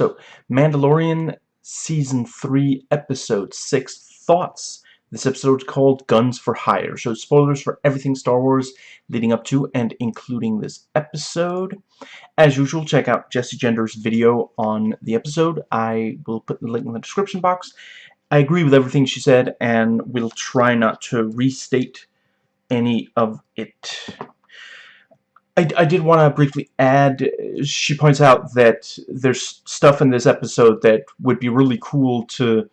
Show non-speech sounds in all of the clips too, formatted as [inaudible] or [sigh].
So, Mandalorian Season 3, Episode 6, Thoughts. This episode is called Guns for Hire. So, spoilers for everything Star Wars leading up to and including this episode. As usual, check out Jessie Gender's video on the episode. I will put the link in the description box. I agree with everything she said, and we'll try not to restate any of it. I, I did want to briefly add, she points out that there's stuff in this episode that would be really cool to,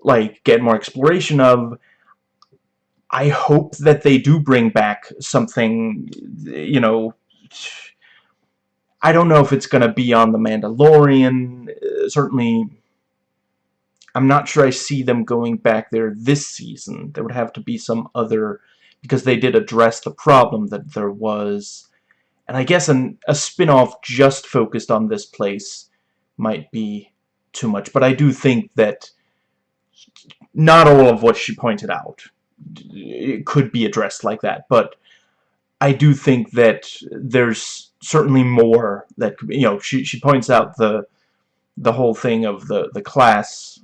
like, get more exploration of. I hope that they do bring back something, you know, I don't know if it's going to be on The Mandalorian, uh, certainly I'm not sure I see them going back there this season. There would have to be some other, because they did address the problem that there was. And I guess an, a spin-off just focused on this place might be too much. But I do think that not all of what she pointed out could be addressed like that. But I do think that there's certainly more that, you know, she, she points out the the whole thing of the, the class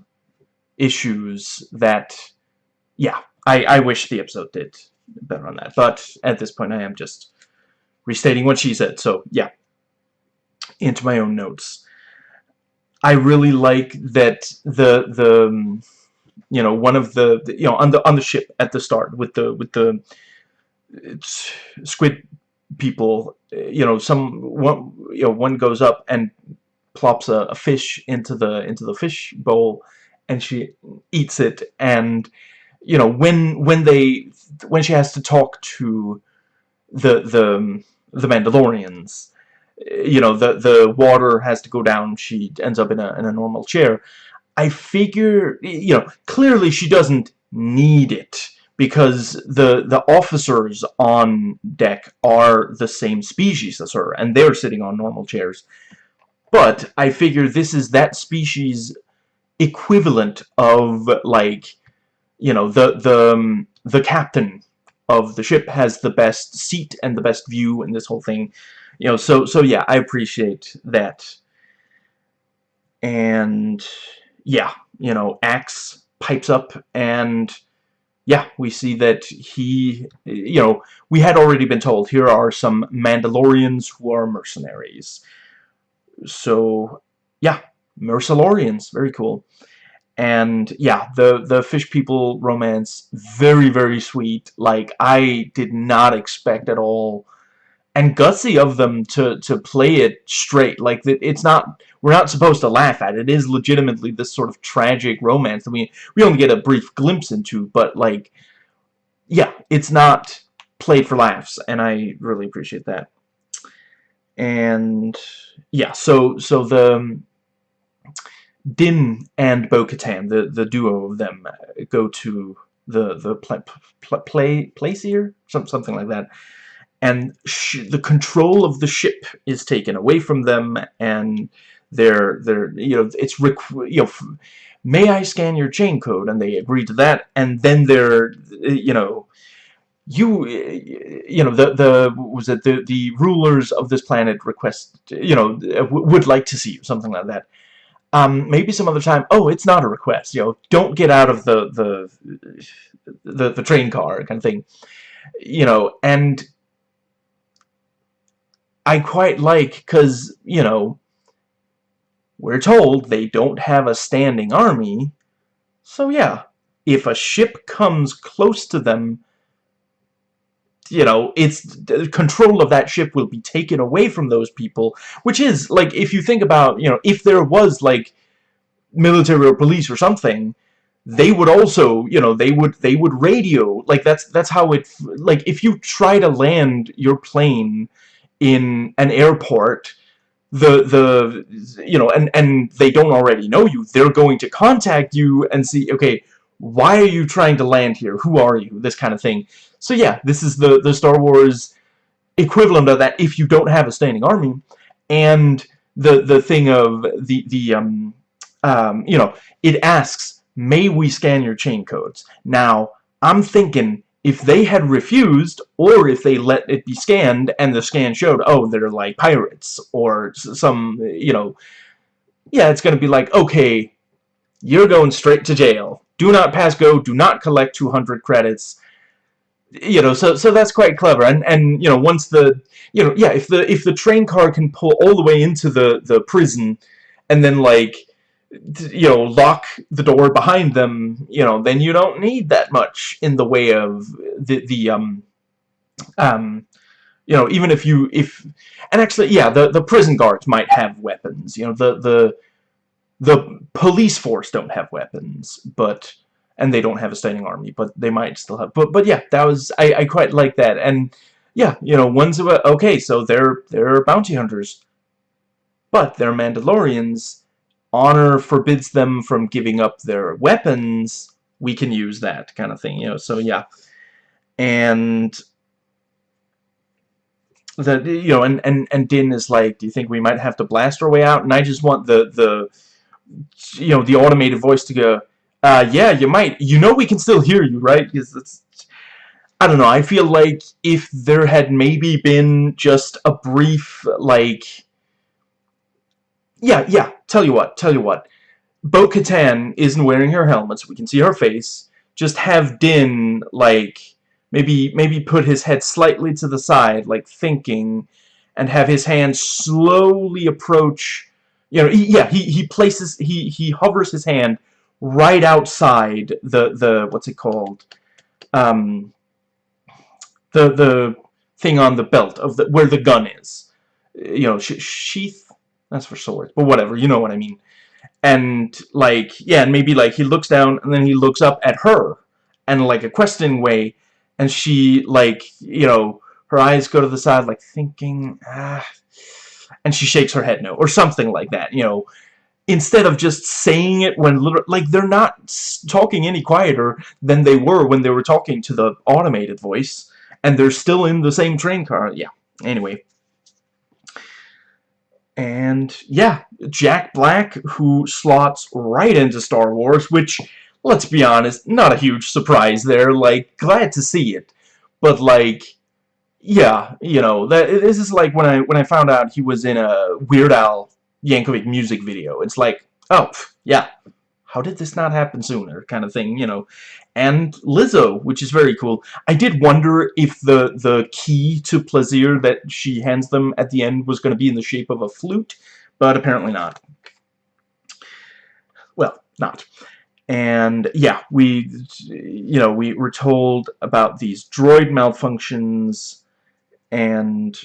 issues that, yeah, I, I wish the episode did better on that. But at this point, I am just restating what she said. So, yeah, into my own notes. I really like that the the um, you know one of the, the, you know on the on the ship at the start with the with the squid people you know some one you know one goes up and plops a, a fish into the into the fish bowl and she eats it and you know when when they when she has to talk to the the the Mandalorians you know the the water has to go down she ends up in a in a normal chair. I figure you know clearly she doesn't need it because the the officers on deck are the same species as her and they're sitting on normal chairs. But I figure this is that species equivalent of like you know the the um, the captain of the ship has the best seat and the best view and this whole thing you know so so yeah I appreciate that and yeah you know Axe pipes up and yeah we see that he you know we had already been told here are some Mandalorians who are mercenaries so yeah Mercilorians, very cool. And yeah, the the fish people romance, very very sweet. Like I did not expect at all, and gutsy of them to to play it straight. Like it's not we're not supposed to laugh at it. It is legitimately this sort of tragic romance that we we only get a brief glimpse into, but like, yeah, it's not played for laughs, and I really appreciate that. And yeah, so so the Din and Bo-Katan, the the duo of them, uh, go to the the play play place here, some something like that, and the control of the ship is taken away from them, and they're they're you know it's you know may I scan your chain code, and they agree to that, and then they're you know you you know the the was it the the rulers of this planet request you know would like to see you something like that um, maybe some other time, oh, it's not a request, you know, don't get out of the, the, the, the train car kind of thing, you know, and I quite like, because, you know, we're told they don't have a standing army, so yeah, if a ship comes close to them, you know, it's control of that ship will be taken away from those people, which is, like, if you think about, you know, if there was, like, military or police or something, they would also, you know, they would, they would radio, like, that's, that's how it, like, if you try to land your plane in an airport, the, the, you know, and, and they don't already know you, they're going to contact you and see, okay, why are you trying to land here? Who are you? This kind of thing. So yeah, this is the, the Star Wars equivalent of that if you don't have a standing army. And the, the thing of the, the, um, um, you know, it asks, may we scan your chain codes? Now, I'm thinking if they had refused, or if they let it be scanned, and the scan showed, oh, they're like pirates, or some, you know, yeah, it's going to be like, okay, you're going straight to jail. Do not pass go, do not collect 200 credits. You know, so so that's quite clever. And and you know, once the you know, yeah, if the if the train car can pull all the way into the the prison and then like you know, lock the door behind them, you know, then you don't need that much in the way of the the um um you know, even if you if and actually yeah, the the prison guards might have weapons. You know, the the the police force don't have weapons, but and they don't have a standing army, but they might still have. But but yeah, that was I I quite like that, and yeah, you know, one's about okay, so they're they're bounty hunters, but they're Mandalorians. Honor forbids them from giving up their weapons. We can use that kind of thing, you know. So yeah, and the you know, and and and Din is like, do you think we might have to blast our way out? And I just want the the you know, the automated voice to go, uh, yeah, you might. You know we can still hear you, right? Because it's, I don't know, I feel like if there had maybe been just a brief, like, yeah, yeah, tell you what, tell you what. Bo-Katan isn't wearing her helmet, so we can see her face. Just have Din, like, maybe, maybe put his head slightly to the side, like, thinking, and have his hand slowly approach you know, he, yeah, he, he places, he, he hovers his hand right outside the, the, what's it called, um, the, the thing on the belt of the, where the gun is. You know, sh sheath, that's for swords, but whatever, you know what I mean. And, like, yeah, and maybe, like, he looks down, and then he looks up at her, and, like, a questioning way, and she, like, you know, her eyes go to the side, like, thinking, ah, and she shakes her head no, or something like that, you know, instead of just saying it when like they're not talking any quieter than they were when they were talking to the automated voice and they're still in the same train car yeah. Anyway. And yeah Jack Black who slots right into Star Wars which let's be honest not a huge surprise there like glad to see it. But like yeah, you know, that this is like when I when I found out he was in a Weird Al Yankovic music video. It's like, oh, yeah, how did this not happen sooner kind of thing, you know. And Lizzo, which is very cool. I did wonder if the the key to Plazir that she hands them at the end was going to be in the shape of a flute, but apparently not. Well, not. And yeah, we, you know, we were told about these droid malfunctions and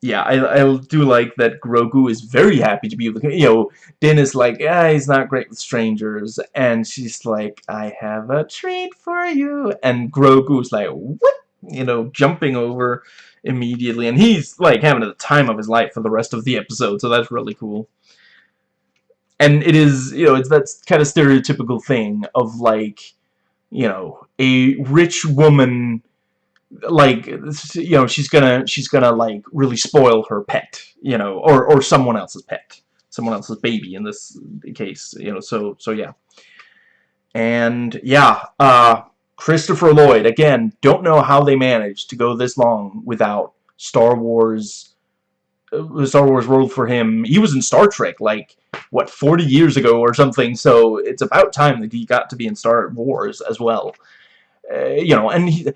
yeah, I, I do like that Grogu is very happy to be with, you know, Din is like, yeah, he's not great with strangers, and she's like, I have a treat for you, and Grogu's like, what? You know, jumping over immediately, and he's, like, having the time of his life for the rest of the episode, so that's really cool. And it is, you know, it's that kind of stereotypical thing of, like, you know, a rich woman like you know she's gonna she's gonna like really spoil her pet you know or or someone else's pet someone else's baby in this case you know so so yeah. And yeah uh Christopher Lloyd again don't know how they managed to go this long without Star Wars uh, Star Wars World for him. He was in Star Trek like what 40 years ago or something so it's about time that he got to be in Star Wars as well. Uh, you know and he,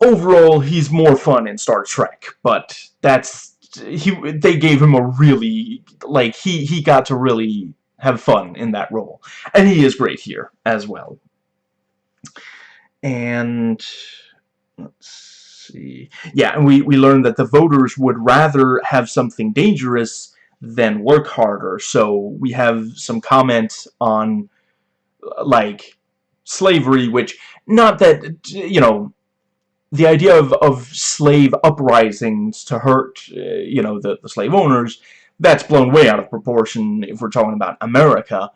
overall he's more fun in Star Trek, but that's he they gave him a really like he he got to really have fun in that role. And he is great here as well. And let's see. Yeah, and we we learned that the voters would rather have something dangerous than work harder. So we have some comments on like slavery which not that you know the idea of, of slave uprisings to hurt, uh, you know, the, the slave owners, that's blown way out of proportion if we're talking about America.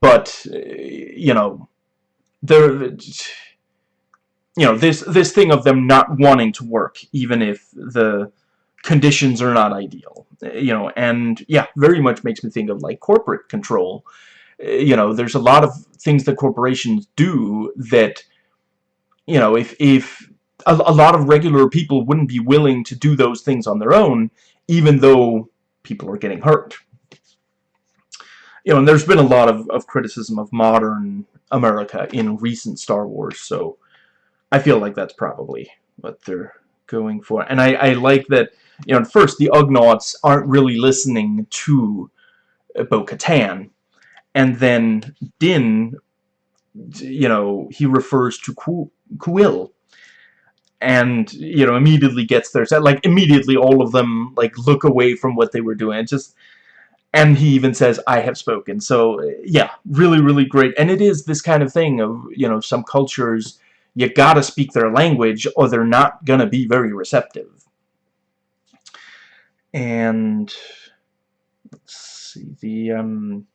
But, uh, you know, there, you know, this, this thing of them not wanting to work, even if the conditions are not ideal, you know, and, yeah, very much makes me think of, like, corporate control. Uh, you know, there's a lot of things that corporations do that, you know, if, if a, a lot of regular people wouldn't be willing to do those things on their own, even though people are getting hurt. you know, and there's been a lot of, of criticism of modern America in recent Star Wars, so I feel like that's probably what they're going for. And I, I like that, you know, at first the Ugnaughts aren't really listening to Bo-Katan, and then Din, you know, he refers to Kuiil, and, you know, immediately gets their set. Like, immediately all of them, like, look away from what they were doing. Just and he even says I have spoken so yeah really really great and it is this kind of thing of you know some cultures you gotta speak their language or they're not gonna be very receptive and let's see the um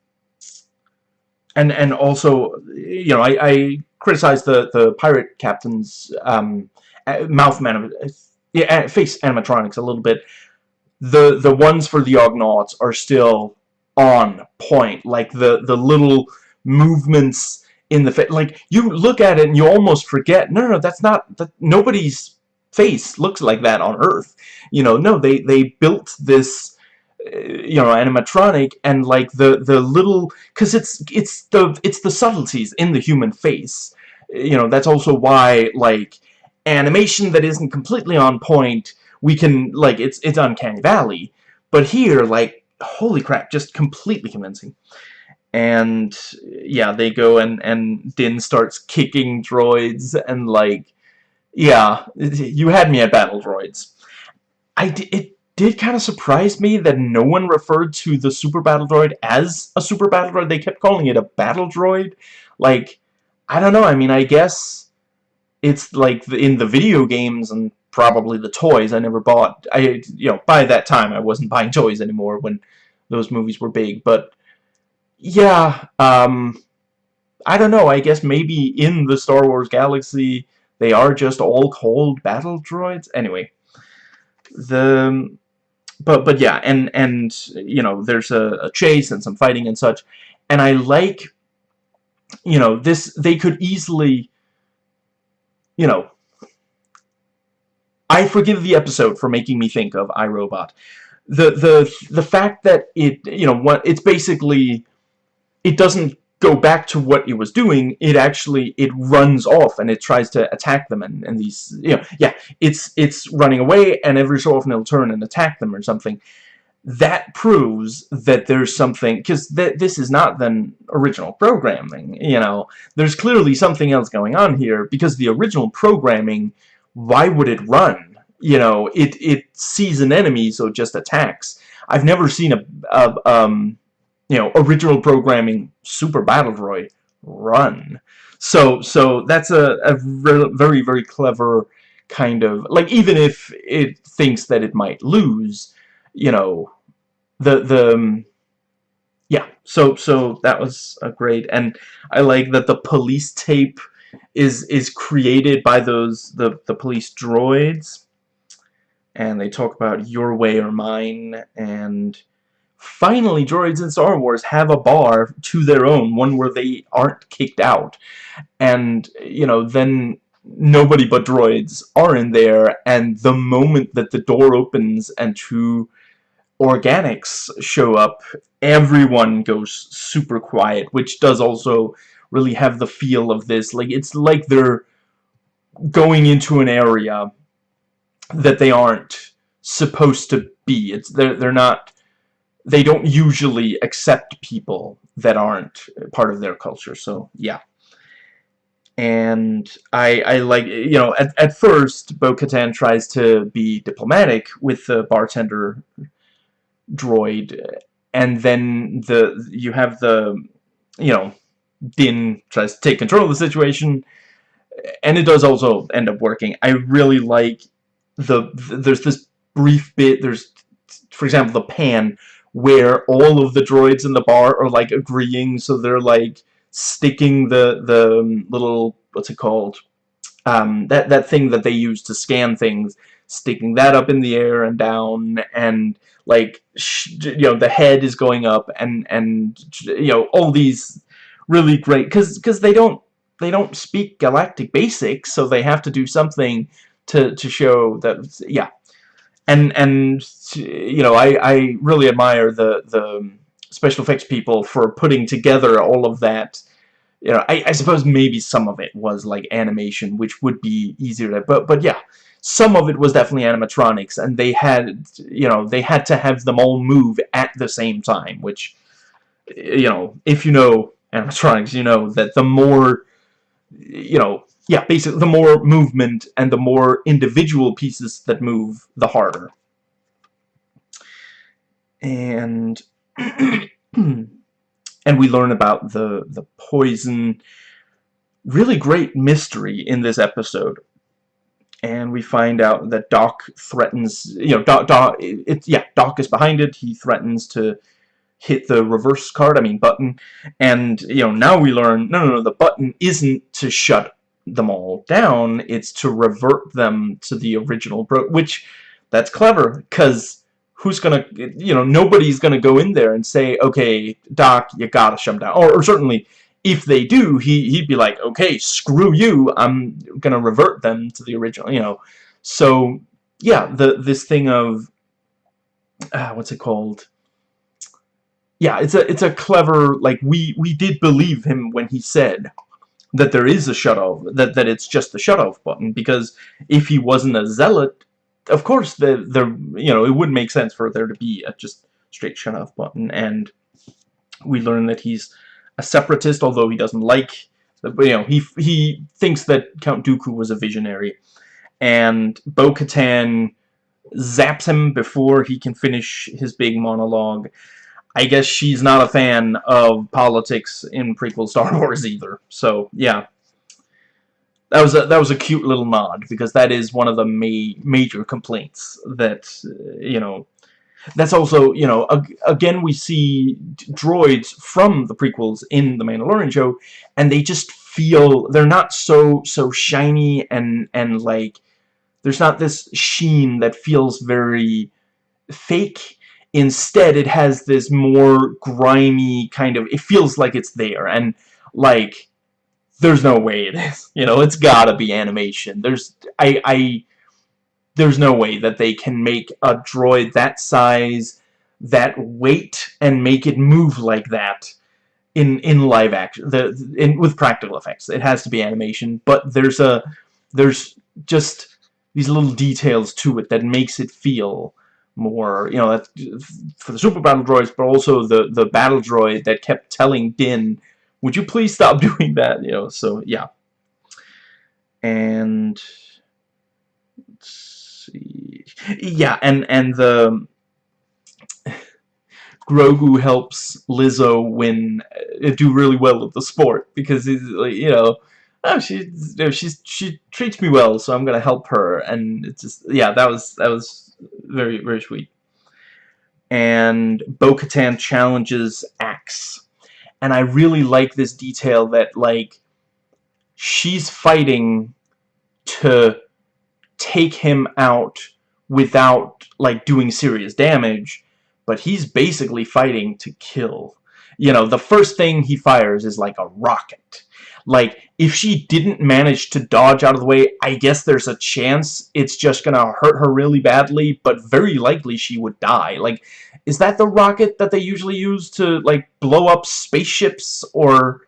and and also you know I, I criticize the the pirate captain's um Uh, mouth man uh, yeah uh, face animatronics a little bit the the ones for the Ugnaughts are still on point. Like the the little movements in the face. Like you look at it and you almost forget. No, no, no that's not. That nobody's face looks like that on Earth. You know, no, they they built this uh, you know animatronic and like the the little because it's it's the it's the subtleties in the human face you know that's also why like animation that isn't completely on point we can like it's it's uncanny valley. But here like holy crap just completely convincing. And yeah they go and and Din starts kicking droids and like yeah you had me at battle droids. I it did kind of surprise me that no one referred to the super battle droid as a super battle droid. They kept calling it a battle droid. Like I don't know I mean I guess it's like in the video games and probably the toys. I never bought, I, you know, by that time I wasn't buying toys anymore when those movies were big, but yeah, um, I don't know, I guess maybe in the Star Wars galaxy they are just all called battle droids. Anyway, the, but, but yeah, and, and, you know, there's a, a chase and some fighting and such, and I like, you know, this, they could easily, you know, I forgive the episode for making me think of iRobot. The the the fact that it you know what it's basically it doesn't go back to what it was doing it actually it runs off and it tries to attack them and, and these you know yeah it's it's running away and every so often it'll turn and attack them or something that proves that there's something because th this is not the original programming you know there's clearly something else going on here because the original programming why would it run? You know, it, it sees an enemy, so it just attacks. I've never seen a, a um, you know, original programming Super Battle Droid run. So, so that's a, a very, very clever kind of, like, even if it thinks that it might lose, you know, the, the, um, yeah, so, so that was a great, and I like that the police tape is is created by those the the police droids and they talk about your way or mine and finally droids in Star Wars have a bar to their own one where they aren't kicked out and you know then nobody but droids are in there and the moment that the door opens and two organics show up everyone goes super quiet which does also really have the feel of this. Like it's like they're going into an area that they aren't supposed to be. It's they're they're not they don't usually accept people that aren't part of their culture. So yeah. And I, I like, you know, at, at first, Bo-Katan tries to be diplomatic with the bartender droid, and then the you have the, you know, Din tries to take control of the situation, and it does also end up working. I really like the, there's this brief bit, there's, for example, the pan, where all of the droids in the bar are, like, agreeing, so they're, like, sticking the, the um, little, what's it called, um, that, that thing that they use to scan things, sticking that up in the air and down, and, like, you know, the head is going up, and, and, you know, all these really great because they don't they don't speak galactic basics so they have to do something to to show that yeah and and you know I I really admire the the special effects people for putting together all of that. You know, I, I suppose maybe some of it was like animation, which would be easier to, but, but yeah, some of it was definitely animatronics, and they had, you know, they had to have them all move at the same time, which, you know, if you know [laughs] animatronics, you know that the more, you know, yeah, basically, the more movement and the more individual pieces that move, the harder. And [clears throat] and we learn about the the poison. Really great mystery in this episode. And we find out that Doc threatens you know Doc, Doc it, yeah Doc is behind it. He threatens to hit the reverse card I mean button. And you know now we learn no no no the button isn't to shut them all down. It's to revert them to the original bro which that's clever because who's gonna, you know, nobody's gonna go in there and say, okay, Doc, you gotta shut him down. Or, or certainly, if they do, he, he'd be like, okay, screw you, I'm gonna revert them to the original, you know. So, yeah, the this thing of, uh, what's it called? Yeah, it's a it's a clever like we we did believe him when he said that there is a shut off that that it's just the shut off button because if he wasn't a zealot of course, the the you know it would make sense for there to be a just straight shut off button, and we learn that he's a separatist, although he doesn't like, you know, he he thinks that Count Dooku was a visionary, and Bo-Katan zaps him before he can finish his big monologue. I guess she's not a fan of politics in prequel Star [laughs] Wars either. So, yeah that was a that was a cute little nod because that is one of the ma major complaints that uh, you know that's also you know ag again we see droids from the prequels in the Mandalorian show and they just feel they're not so so shiny and and like there's not this sheen that feels very fake. Instead it has this more grimy kind of it feels like it's there and like there's no way it is. [laughs] You know, it's gotta be animation. There's, I, I, there's no way that they can make a droid that size, that weight, and make it move like that in in live action. The in with practical effects, it has to be animation. But there's a, there's just these little details to it that makes it feel more, you know, for the super battle droids, but also the the battle droid that kept telling Din would you please stop [laughs] doing that? You know, so yeah. And let's see. Yeah, and and the Grogu helps Lizzo win uh, do really well at the sport because he's like, you know, oh, she she's she treats me well, so I'm gonna help her, and it's just yeah, that was that was very very sweet. And Bo-Katan challenges Axe and I really like this detail that like she's fighting to take him out without like doing serious damage but he's basically fighting to kill. You know the first thing he fires is like a rocket like if she didn't manage to dodge out of the way I guess there's a chance it's just gonna hurt her really badly but very likely she would die like is that the rocket that they usually use to, like, blow up spaceships? Or...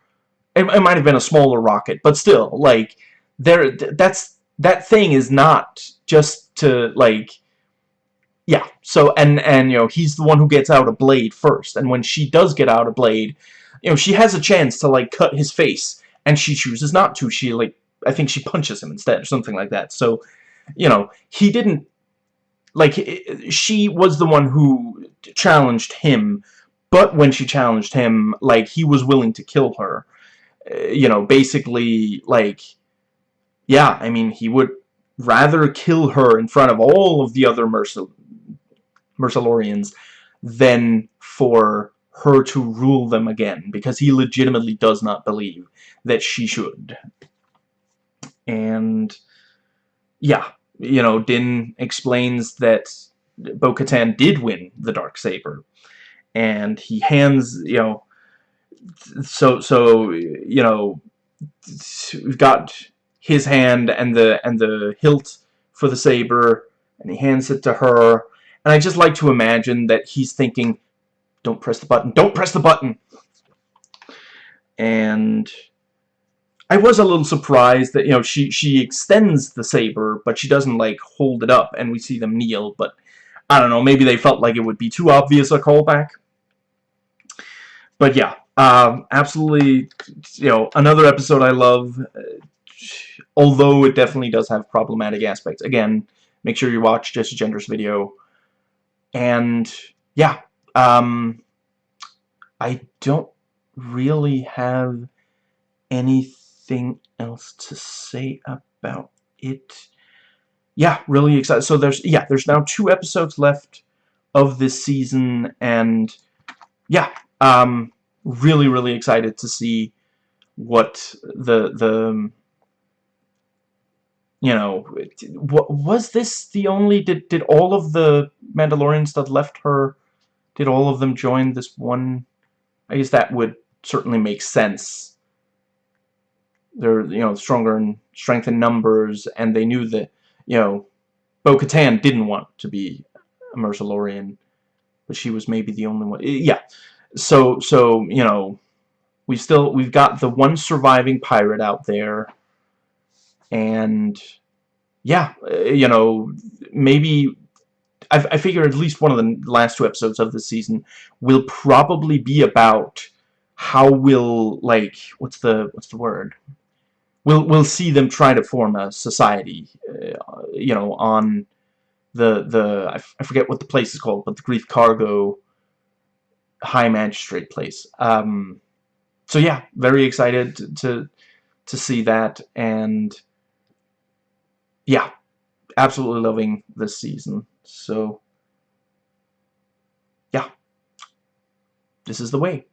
It, it might have been a smaller rocket, but still, like, there, that's, that thing is not just to, like, yeah, so, and, and, you know, he's the one who gets out a blade first, and when she does get out a blade, you know, she has a chance to, like, cut his face, and she chooses not to, she, like, I think she punches him instead, or something like that, so, you know, he didn't, like, she was the one who challenged him, but when she challenged him, like, he was willing to kill her. Uh, you know, basically, like, yeah, I mean, he would rather kill her in front of all of the other Mercil Mercilorians than for her to rule them again, because he legitimately does not believe that she should. And, yeah, you know, Din explains that Bo-Katan did win the dark saber, and he hands you know. So so you know, we've got his hand and the and the hilt for the saber, and he hands it to her. And I just like to imagine that he's thinking, don't press the button. Don't press the button! And I was a little surprised that, you know, she, she extends the saber, but she doesn't, like, hold it up, and we see them kneel, but I don't know, maybe they felt like it would be too obvious a callback. But yeah, um, absolutely, you know, another episode I love, although it definitely does have problematic aspects. Again, make sure you watch Jessie Gender's video. And, yeah, um, I don't really have anything else to say about it. Yeah, really excited. So there's, yeah, there's now two episodes left of this season, and, yeah, um, really, really excited to see what the, the, you know, what, was this the only, did, did all of the Mandalorians that left her, did all of them join this one, I guess that would certainly make sense. They're, you know, stronger in strength in numbers, and they knew that, you know, Bo-Katan didn't want to be a Mercilorian, but she was maybe the only one. Yeah, so, so, you know, we still, we've got the one surviving pirate out there, and, yeah, uh, you know, maybe I, I figure at least one of the last two episodes of the season will probably be about how will like what's the what's the word? We'll we'll see them try to form a society uh, you know on the the I, forget what the place is called but the Greef Karga high magistrate place. Um so yeah very excited to to, to see that and yeah absolutely loving this season so, yeah. This is the way.